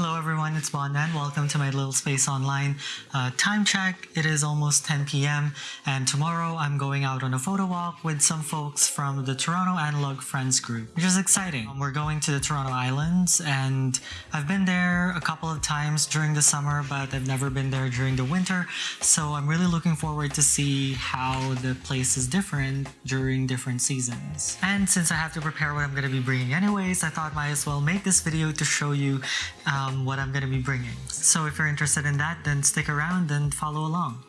Hello everyone, it's Bonman. Welcome to my little space online. Uh, time check, it is almost 10 p.m. and tomorrow I'm going out on a photo walk with some folks from the Toronto Analog Friends group, which is exciting. Um, we're going to the Toronto Islands and I've been there a couple of times during the summer but I've never been there during the winter so I'm really looking forward to see how the place is different during different seasons. And since I have to prepare what I'm going to be bringing anyways, I thought might as well make this video to show you um, um, what I'm going to be bringing. So if you're interested in that, then stick around and follow along.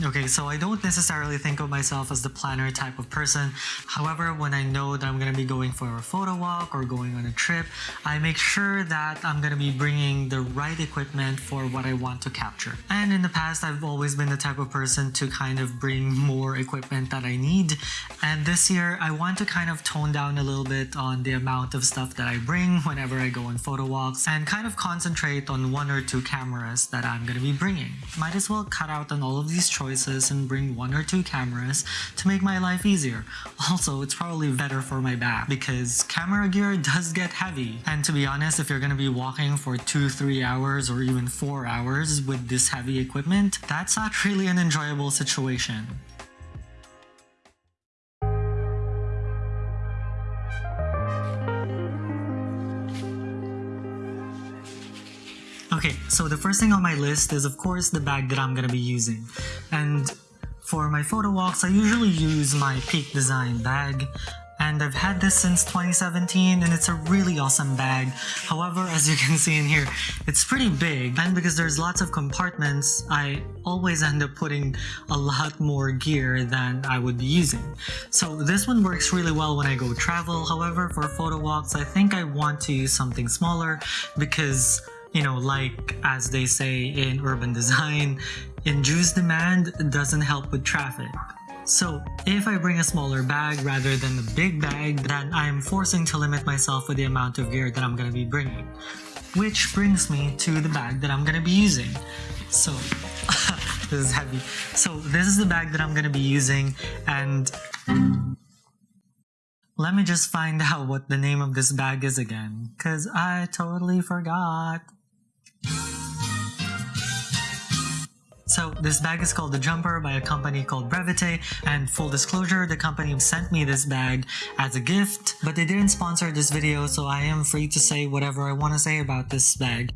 Okay, so I don't necessarily think of myself as the planner type of person. However, when I know that I'm going to be going for a photo walk or going on a trip, I make sure that I'm going to be bringing the right equipment for what I want to capture. And in the past, I've always been the type of person to kind of bring more equipment that I need. And this year, I want to kind of tone down a little bit on the amount of stuff that I bring whenever I go on photo walks and kind of concentrate on one or two cameras that I'm going to be bringing. Might as well cut out on all of these choices choices and bring one or two cameras to make my life easier. Also, it's probably better for my back because camera gear does get heavy. And to be honest, if you're gonna be walking for two, three hours or even four hours with this heavy equipment, that's not really an enjoyable situation. Okay, so the first thing on my list is of course the bag that I'm gonna be using. And for my photo walks, I usually use my Peak Design bag and I've had this since 2017 and it's a really awesome bag. However, as you can see in here, it's pretty big and because there's lots of compartments, I always end up putting a lot more gear than I would be using. So this one works really well when I go travel. However, for photo walks, I think I want to use something smaller because you know, like as they say in urban design, induced demand doesn't help with traffic. So if I bring a smaller bag rather than a big bag, then I am forcing to limit myself with the amount of gear that I'm going to be bringing. Which brings me to the bag that I'm going to be using. So this is heavy. So this is the bag that I'm going to be using and let me just find out what the name of this bag is again, because I totally forgot. So this bag is called the Jumper by a company called Brevite and full disclosure the company sent me this bag as a gift but they didn't sponsor this video so I am free to say whatever I want to say about this bag.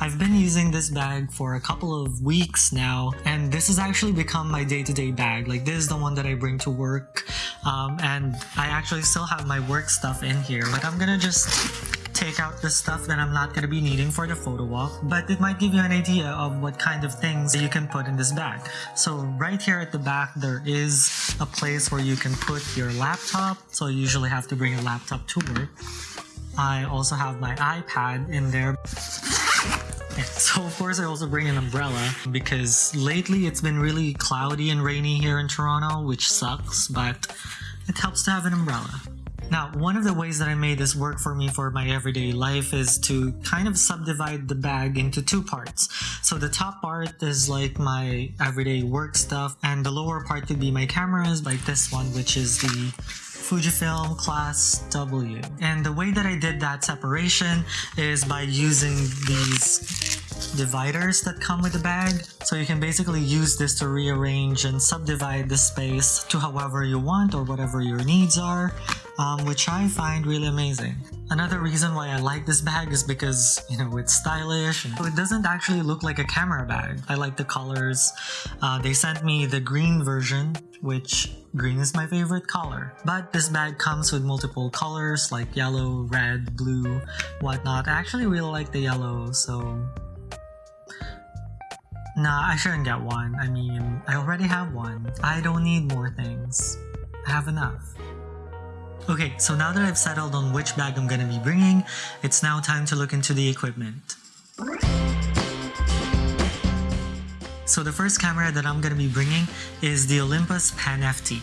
I've been using this bag for a couple of weeks now and this has actually become my day-to-day -day bag. Like this is the one that I bring to work um, and I actually still have my work stuff in here. but I'm gonna just take out the stuff that I'm not going to be needing for the photo walk, but it might give you an idea of what kind of things you can put in this bag. So right here at the back, there is a place where you can put your laptop. So you usually have to bring a laptop to work. I also have my iPad in there. So of course I also bring an umbrella because lately it's been really cloudy and rainy here in Toronto, which sucks, but it helps to have an umbrella. Now, one of the ways that I made this work for me for my everyday life is to kind of subdivide the bag into two parts. So the top part is like my everyday work stuff and the lower part could be my cameras like this one which is the Fujifilm Klasse W. And the way that I did that separation is by using these dividers that come with the bag. So you can basically use this to rearrange and subdivide the space to however you want or whatever your needs are, um, which I find really amazing. Another reason why I like this bag is because, you know, it's stylish. And it doesn't actually look like a camera bag. I like the colors. Uh, they sent me the green version, which green is my favorite color. But this bag comes with multiple colors like yellow, red, blue, whatnot. I actually really like the yellow, so Nah, I shouldn't get one. I mean, I already have one. I don't need more things. I have enough. Okay, so now that I've settled on which bag I'm gonna be bringing, it's now time to look into the equipment. So the first camera that I'm gonna be bringing is the Olympus Pen FT.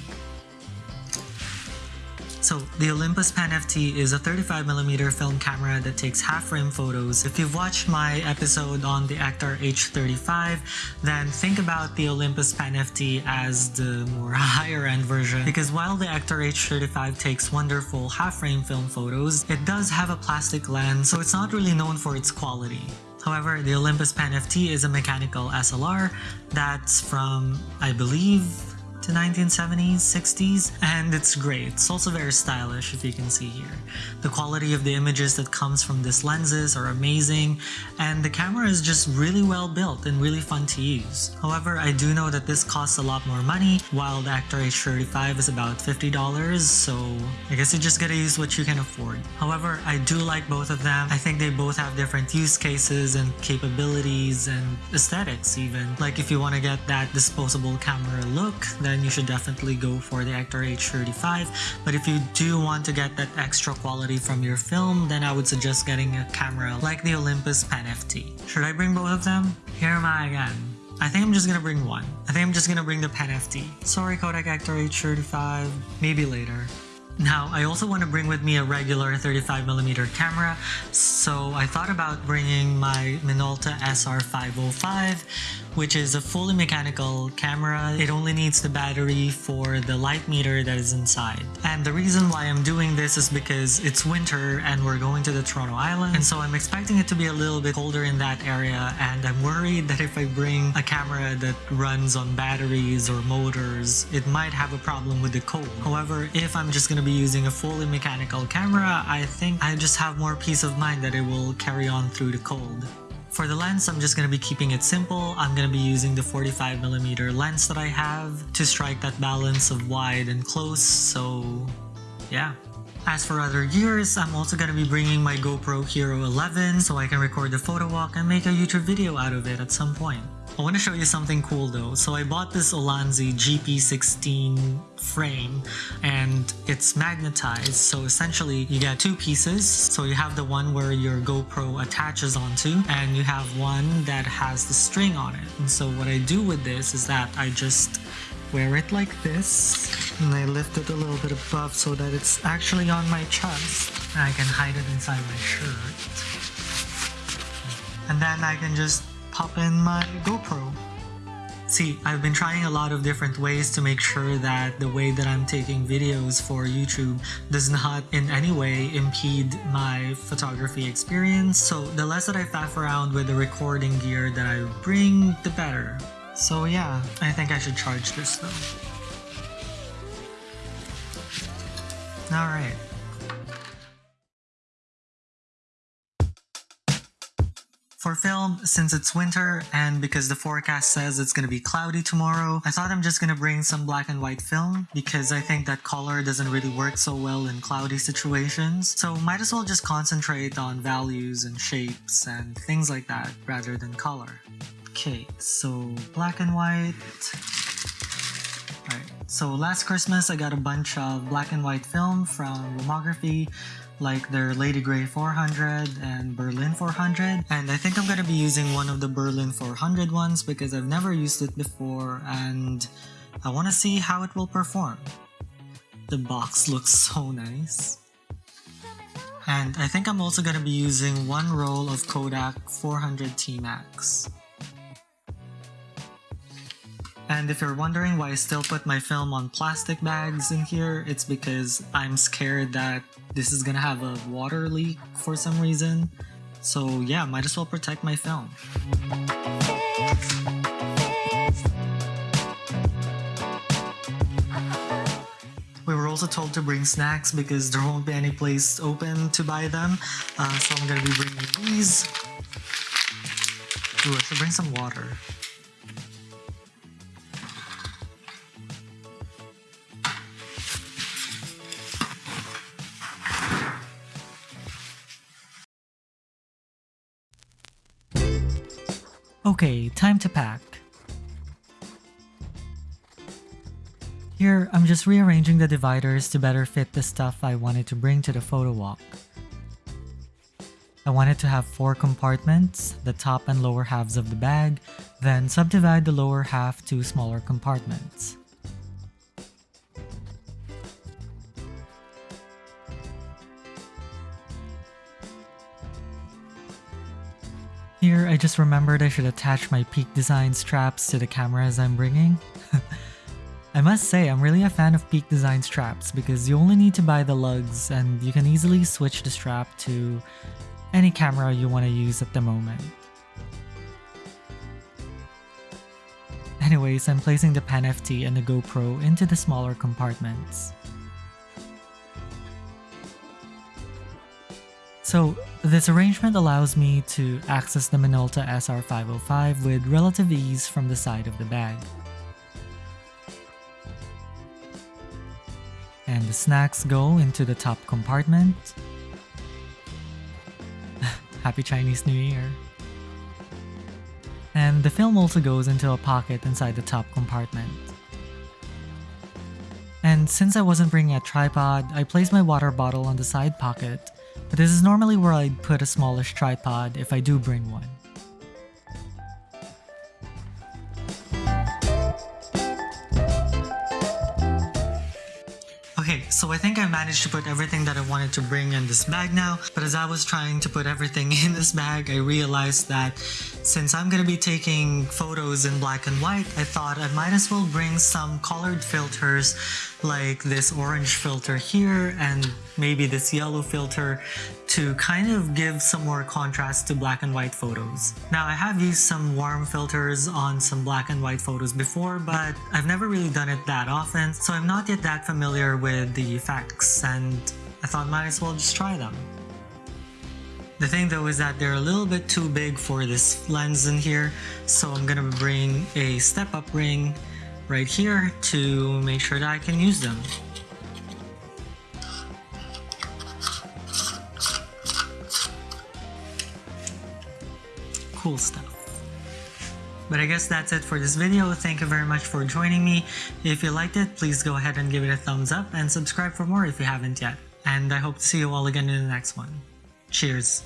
So the Olympus Pen FT is a 35mm film camera that takes half-frame photos. If you've watched my episode on the Ektar H35, then think about the Olympus Pen FT as the more higher-end version because while the Ektar H35 takes wonderful half-frame film photos, it does have a plastic lens so it's not really known for its quality. However, the Olympus Pen FT is a mechanical SLR that's from, I believe, to 1970s, 60s, and it's great. It's also very stylish if you can see here. The quality of the images that comes from these lenses are amazing, and the camera is just really well built and really fun to use. However, I do know that this costs a lot more money, while the Ektar H35 is about $50, so I guess you just gotta use what you can afford. However, I do like both of them. I think they both have different use cases and capabilities and aesthetics even. Like if you want to get that disposable camera look, then you should definitely go for the Ektar H35. But if you do want to get that extra quality from your film, then I would suggest getting a camera like the Olympus Pen FT. Should I bring both of them? Here am I again. I think I'm just gonna bring one. I think I'm just gonna bring the Pen FT. Sorry Kodak Ektar H35, maybe later. Now, I also want to bring with me a regular 35mm camera, so I thought about bringing my Minolta SR505, which is a fully mechanical camera. It only needs the battery for the light meter that is inside. And the reason why I'm doing this is because it's winter and we're going to the Toronto Island, and so I'm expecting it to be a little bit colder in that area, and I'm worried that if I bring a camera that runs on batteries or motors, it might have a problem with the cold. However, if I'm just gonna be using a fully mechanical camera, I think I just have more peace of mind that it will carry on through the cold. For the lens, I'm just going to be keeping it simple. I'm going to be using the 45mm lens that I have to strike that balance of wide and close, so yeah. As for other gears, I'm also to be bringing my GoPro Hero 11 so I can record the photo walk and make a YouTube video out of it at some point. I want to show you something cool though. So I bought this Ulanzi GP16 frame and it's magnetized. So essentially you get two pieces. So you have the one where your GoPro attaches onto and you have one that has the string on it. And so what I do with this is that I just wear it like this and I lift it a little bit above so that it's actually on my chest. And I can hide it inside my shirt. And then I can just pop in my GoPro. See, I've been trying a lot of different ways to make sure that the way that I'm taking videos for YouTube does not in any way impede my photography experience. So the less that I faff around with the recording gear that I bring, the better. So yeah, I think I should charge this though. Alright. For film, since it's winter and because the forecast says it's gonna be cloudy tomorrow, I thought I'm just gonna bring some black and white film because I think that color doesn't really work so well in cloudy situations. So might as well just concentrate on values and shapes and things like that rather than color. Okay, so black and white. Alright, so last Christmas I got a bunch of black and white film from Lomography like their Lady Grey 400 and Berlin 400 and I think I'm gonna be using one of the Berlin 400 ones because I've never used it before and I want to see how it will perform. The box looks so nice. And I think I'm also gonna be using one roll of Kodak 400 T-Max. And if you're wondering why I still put my film on plastic bags in here, it's because I'm scared that this is gonna have a water leak for some reason. So yeah, might as well protect my film. We were also told to bring snacks because there won't be any place open to buy them. Uh, so I'm gonna be bringing these. Ooh, I should bring some water. Okay, time to pack. Here, I'm just rearranging the dividers to better fit the stuff I wanted to bring to the photo walk. I wanted to have four compartments, the top and lower halves of the bag, then subdivide the lower half to smaller compartments. I just remembered I should attach my Peak Design straps to the cameras I'm bringing. I must say, I'm really a fan of Peak Design straps because you only need to buy the lugs and you can easily switch the strap to any camera you want to use at the moment. Anyways, I'm placing the Pen FT and the GoPro into the smaller compartments. So this arrangement allows me to access the Minolta SR505 with relative ease from the side of the bag. And the snacks go into the top compartment. Happy Chinese New Year! And the film also goes into a pocket inside the top compartment. And since I wasn't bringing a tripod, I placed my water bottle on the side pocket but this is normally where I'd put a smallish tripod if I do bring one. I managed to put everything that I wanted to bring in this bag now, but as I was trying to put everything in this bag, I realized that since I'm gonna be taking photos in black and white, I thought I might as well bring some colored filters like this orange filter here and maybe this yellow filter to kind of give some more contrast to black and white photos. Now I have used some warm filters on some black and white photos before but I've never really done it that often so I'm not yet that familiar with the effects and I thought might as well just try them. The thing though is that they're a little bit too big for this lens in here so I'm gonna bring a step up ring right here to make sure that I can use them. Cool stuff. But I guess that's it for this video. Thank you very much for joining me. If you liked it, please go ahead and give it a thumbs up and subscribe for more if you haven't yet. And I hope to see you all again in the next one. Cheers.